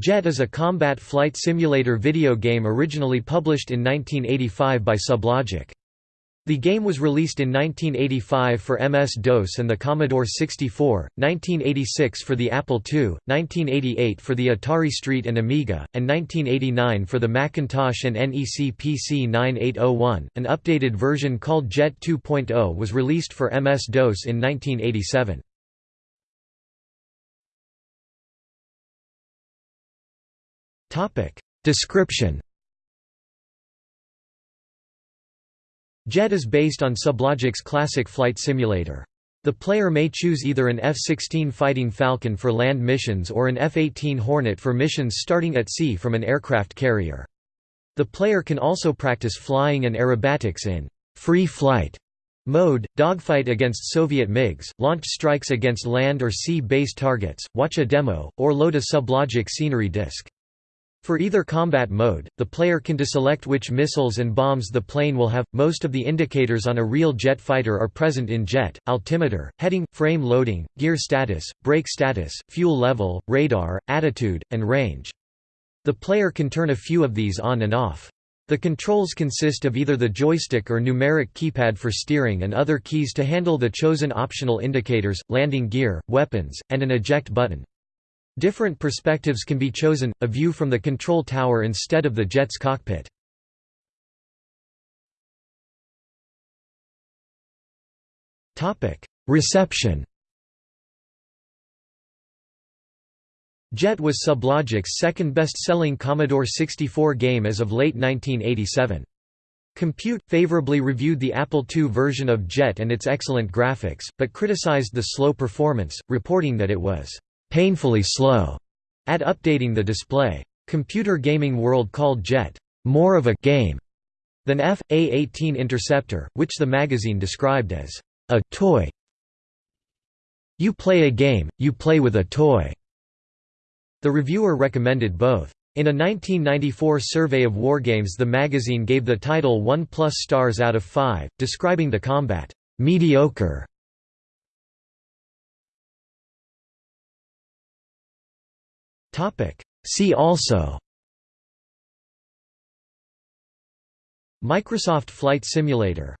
Jet is a combat flight simulator video game originally published in 1985 by Sublogic. The game was released in 1985 for MS-DOS and the Commodore 64, 1986 for the Apple II, 1988 for the Atari ST and Amiga, and 1989 for the Macintosh and NEC PC 9801. An updated version called Jet 2.0 was released for MS-DOS in 1987. Description Jet is based on Sublogic's classic flight simulator. The player may choose either an F-16 Fighting Falcon for land missions or an F-18 Hornet for missions starting at sea from an aircraft carrier. The player can also practice flying and aerobatics in free flight mode, dogfight against Soviet MiGs, launch strikes against land or sea-based targets, watch a demo, or load a Sublogic scenery disc. For either combat mode, the player can deselect which missiles and bombs the plane will have. Most of the indicators on a real jet fighter are present in jet: altimeter, heading, frame loading, gear status, brake status, fuel level, radar, attitude, and range. The player can turn a few of these on and off. The controls consist of either the joystick or numeric keypad for steering and other keys to handle the chosen optional indicators, landing gear, weapons, and an eject button. Different perspectives can be chosen, a view from the control tower instead of the jet's cockpit. Reception Jet was Sublogic's second best-selling Commodore 64 game as of late 1987. Compute favorably reviewed the Apple II version of Jet and its excellent graphics, but criticized the slow performance, reporting that it was painfully slow at updating the display. Computer Gaming World called Jet more of a game than F.A-18 Interceptor, which the magazine described as a toy. You play a game, you play with a toy. The reviewer recommended both. In a 1994 survey of wargames the magazine gave the title 1 plus stars out of 5, describing the combat mediocre See also Microsoft Flight Simulator